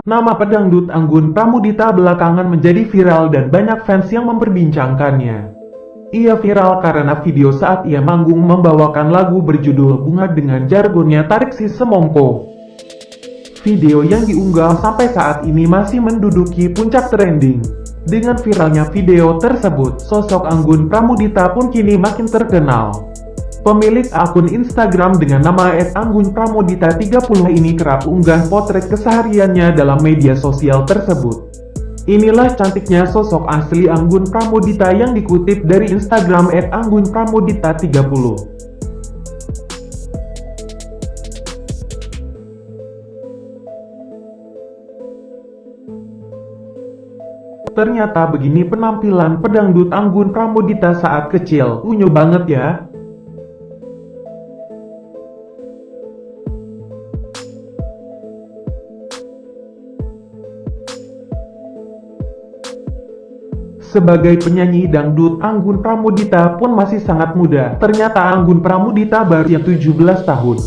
Nama pedangdut Anggun Pramudita belakangan menjadi viral dan banyak fans yang memperbincangkannya. Ia viral karena video saat ia manggung membawakan lagu berjudul Bunga dengan jargonnya Tarik Si Semongko. Video yang diunggah sampai saat ini masih menduduki puncak trending. Dengan viralnya video tersebut, sosok Anggun Pramudita pun kini makin terkenal. Pemilik akun Instagram dengan nama @anggunpramudita30 ini kerap unggah potret kesehariannya dalam media sosial tersebut. Inilah cantiknya sosok asli Anggun Pramudita yang dikutip dari Instagram @anggunpramudita30. Ternyata begini penampilan pedangdut Anggun Pramudita saat kecil. Unyu banget ya. Sebagai penyanyi dangdut, Anggun Pramudita pun masih sangat muda. Ternyata Anggun Pramudita baru yang 17 tahun.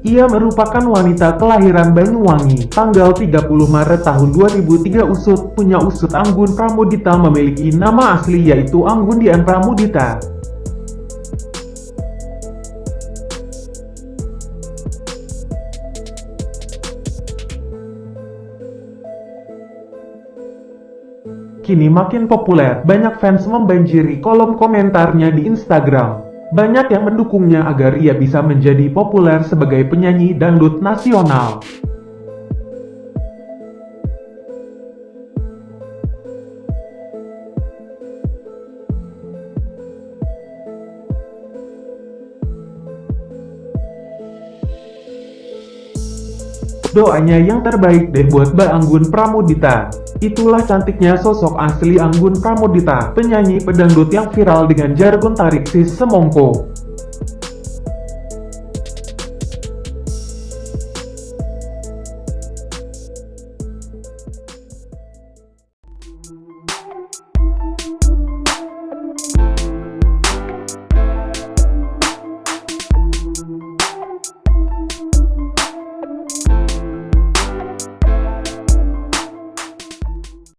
Ia merupakan wanita kelahiran Banyuwangi, tanggal 30 Maret tahun 2003 usut, punya usut Anggun Pramudita memiliki nama asli yaitu Anggun Dian Pramudita. Kini makin populer, banyak fans membanjiri kolom komentarnya di Instagram. Banyak yang mendukungnya agar ia bisa menjadi populer sebagai penyanyi dangdut nasional. Doanya yang terbaik deh buat Mbak Anggun Pramudita. Itulah cantiknya sosok asli Anggun Pramudita, penyanyi pedangdut yang viral dengan jargon tarik sis semongko.